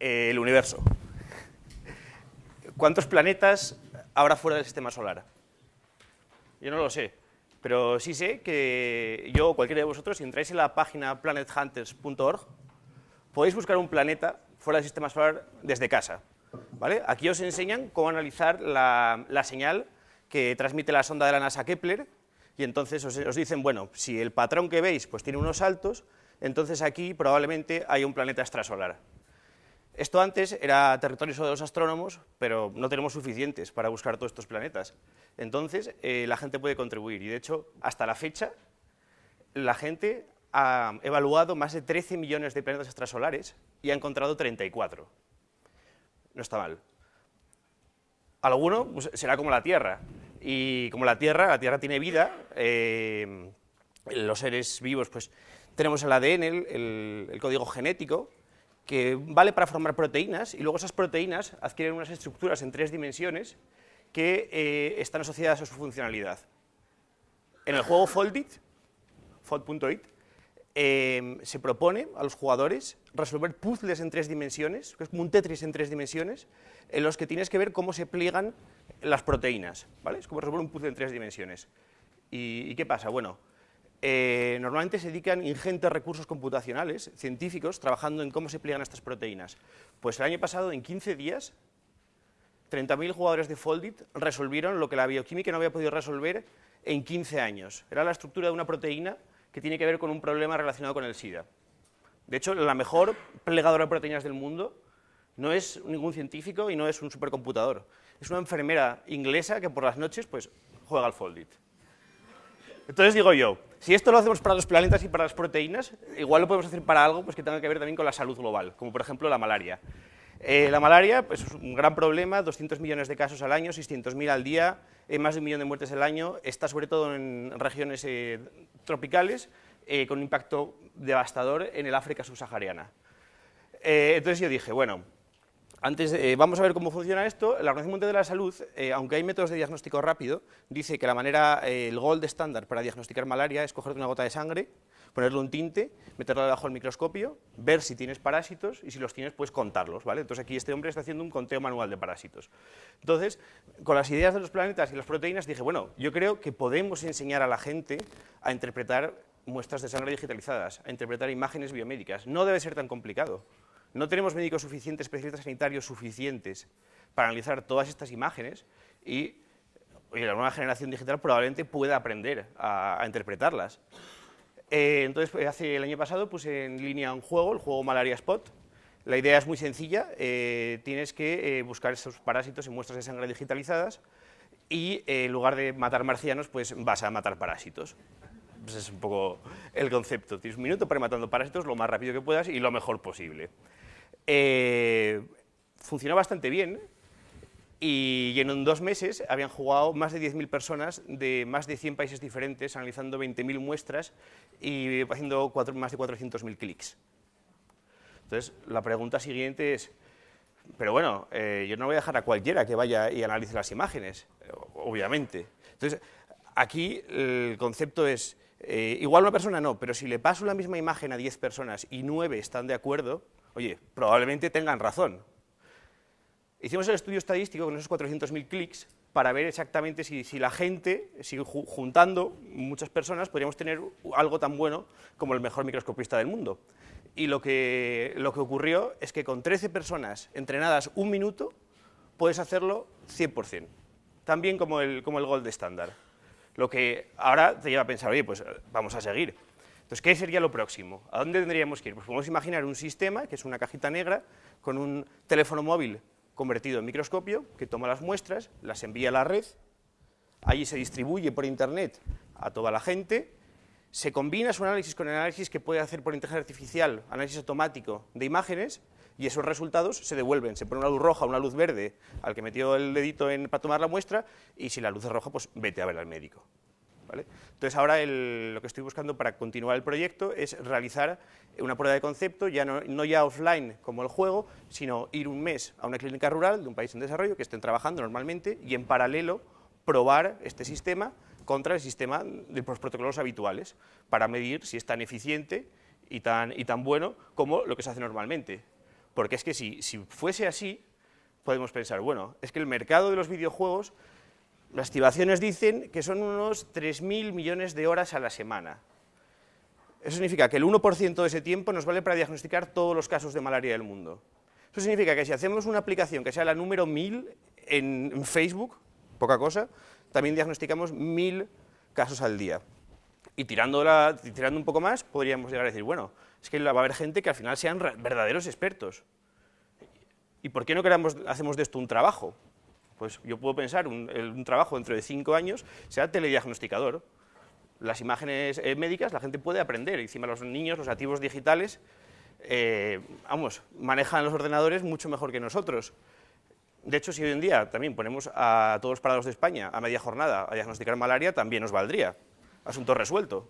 el universo. ¿Cuántos planetas habrá fuera del sistema solar? Yo no lo sé, pero sí sé que yo o cualquiera de vosotros, si entráis en la página planethunters.org, podéis buscar un planeta fuera del sistema solar desde casa. ¿vale? Aquí os enseñan cómo analizar la, señal que transmite la sonda de la NASA Kepler, y entonces os, os, dicen, bueno, si el patrón que veis pues tiene unos saltos, entonces aquí probablemente hay un planeta extrasolar. Esto antes era territorio solo de los astrónomos, pero no tenemos suficientes para buscar todos estos planetas. Entonces, eh, la gente puede contribuir, y de hecho, hasta la fecha, la gente ha evaluado más de 13 millones de planetas extrasolares y ha encontrado 34. No está mal. Alguno pues, será como la Tierra, y como la Tierra, la Tierra tiene vida, eh, los seres vivos, pues tenemos el ADN, el código genético, que vale para formar proteínas, y luego esas proteínas adquieren unas estructuras en tres dimensiones que eh, están asociadas a su funcionalidad. En el juego Foldit, Fold.it, eh, se propone a los jugadores resolver puzzles en tres dimensiones, que es como un Tetris en tres dimensiones, en los que tienes que ver cómo se pliegan las proteínas, ¿vale? Es como resolver un puzzle en tres dimensiones. ¿Y, y qué pasa? Bueno, eh, normalmente se dedican ingentes recursos computacionales, científicos, trabajando en cómo se pliegan estas proteínas. Pues el año pasado, en 15 días, 30.000 jugadores de Foldit resolvieron lo que la bioquímica no había podido resolver en 15 años. Era la estructura de una proteína que tiene que ver con un problema relacionado con el SIDA. De hecho, la mejor plegadora de proteínas del mundo no es ningún científico y no es un supercomputador. Es una enfermera inglesa que por las noches pues, juega al Foldit. Entonces digo yo, si esto lo hacemos para los planetas y para las proteínas, igual lo podemos hacer para algo pues, que tenga que ver también con la salud global, como por ejemplo la malaria. Eh, la malaria pues, es un gran problema, 200 millones de casos al año, 600.000 al día, eh, más de un millón de muertes al año, está sobre todo en regiones eh, tropicales, con un impacto devastador en el África subsahariana. entonces yo dije, bueno, antes, eh, vamos a ver cómo funciona esto. La Organización Mundial de la Salud, eh, aunque hay métodos de diagnóstico rápido, dice que la manera, eh, el gold estándar para diagnosticar malaria es cogerte una gota de sangre, ponerle un tinte, meterlo debajo del microscopio, ver si tienes parásitos y si los tienes, pues contarlos, ¿vale? Entonces aquí este hombre está haciendo un conteo manual de parásitos. Entonces, con las ideas de los planetas y las proteínas, dije, bueno, yo creo que podemos enseñar a la gente a interpretar muestras de sangre digitalizadas, a interpretar imágenes biomédicas. No debe ser tan complicado. No tenemos médicos suficientes, especialistas sanitarios suficientes para analizar todas estas imágenes y la nueva generación digital probablemente pueda aprender a, interpretarlas. Eh, entonces, pues, hace el año pasado puse en línea un juego, el juego Malaria Spot. La idea es muy sencilla, eh, tienes que eh, buscar esos parásitos en muestras de sangre digitalizadas y en lugar de matar marcianos, pues vas a matar parásitos. Pues es un poco el concepto. Tienes un minuto para ir matando parásitos lo más rápido que puedas y lo mejor posible. Eh, funcionó bastante bien y en dos meses habían jugado más de 10.000 personas de más de 100 países diferentes, analizando 20.000 muestras y haciendo más de 400.000 clics. Entonces, la pregunta siguiente es, pero bueno, eh, yo no voy a dejar a cualquiera que vaya y analice las imágenes, obviamente. Entonces, aquí el concepto es, eh, igual una persona no, pero si le paso la misma imagen a 10 personas y 9 están de acuerdo, Oye, probablemente tengan razón. Hicimos el estudio estadístico con esos 400.000 clics para ver exactamente si, la gente, si juntando muchas personas, podríamos tener algo tan bueno como el mejor microscopista del mundo. Y lo que, lo que ocurrió es que con 13 personas entrenadas un minuto, puedes hacerlo 100%, también como el, como el Gold estándar. Lo que ahora te lleva a pensar, oye, pues vamos a seguir. Entonces, ¿qué sería lo próximo? ¿A dónde tendríamos que ir? Pues podemos imaginar un sistema, que es una cajita negra, con un teléfono móvil convertido en microscopio, que toma las muestras, las envía a la red, allí se distribuye por internet a toda la gente, se combina su análisis con el análisis que puede hacer por inteligencia artificial, análisis automático de imágenes, y esos resultados se devuelven, se pone una luz roja, una luz verde al que metió el dedito para tomar la muestra, y si la luz es roja, pues vete a ver al médico. Entonces ahora lo que estoy buscando para continuar el proyecto es realizar una prueba de concepto, ya no, ya offline como el juego, sino ir un mes a una clínica rural de un país en desarrollo que estén trabajando normalmente y en paralelo probar este sistema contra el sistema de los protocolos habituales para medir si es tan eficiente y tan, y tan bueno como lo que se hace normalmente. Porque es que si, fuese así, podemos pensar, bueno, es que el mercado de los videojuegos, las estimaciones dicen que son unos 3.000 millones de horas a la semana. Eso significa que el 1% de ese tiempo nos vale para diagnosticar todos los casos de malaria del mundo. Eso significa que si hacemos una aplicación que sea la número 1000 en, en Facebook, poca cosa, también diagnosticamos 1000 casos al día. Y tirando, tirando un poco más, podríamos llegar a decir, bueno, es que va a haber gente que al final sean verdaderos expertos. ¿Y por qué no queramos, hacemos de esto un trabajo? Pues yo puedo pensar, un, un trabajo dentro de cinco años sea telediagnosticador. Las imágenes eh, médicas la gente puede aprender, encima los niños, los activos digitales, eh, vamos, manejan los ordenadores mucho mejor que nosotros. De hecho, si hoy en día también ponemos a todos los parados de España a media jornada a diagnosticar malaria, también nos valdría. Asunto resuelto.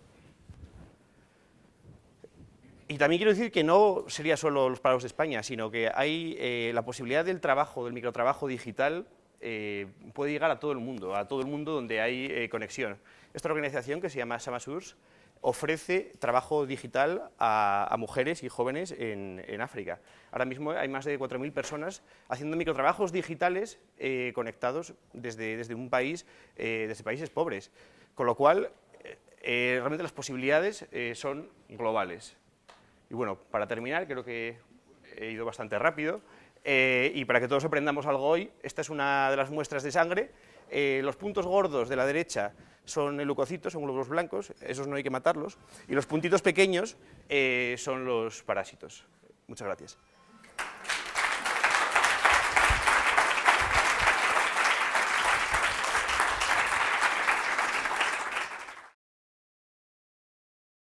Y también quiero decir que no sería solo los parados de España, sino que hay eh, la posibilidad del trabajo, del microtrabajo digital, eh, puede llegar a todo el mundo, a todo el mundo donde hay eh, conexión. Esta organización, que se llama Samasurs, ofrece trabajo digital a, mujeres y jóvenes en, África. Ahora mismo hay más de 4.000 personas haciendo microtrabajos digitales conectados desde, desde, un país, desde países pobres, con lo cual realmente las posibilidades son globales. Y bueno, para terminar, creo que he ido bastante rápido, eh, y para que todos aprendamos algo hoy, esta es una de las muestras de sangre. Eh, los puntos gordos de la derecha son leucocitos, son glóbulos blancos, esos no hay que matarlos, y los puntitos pequeños eh, son los parásitos. Muchas gracias.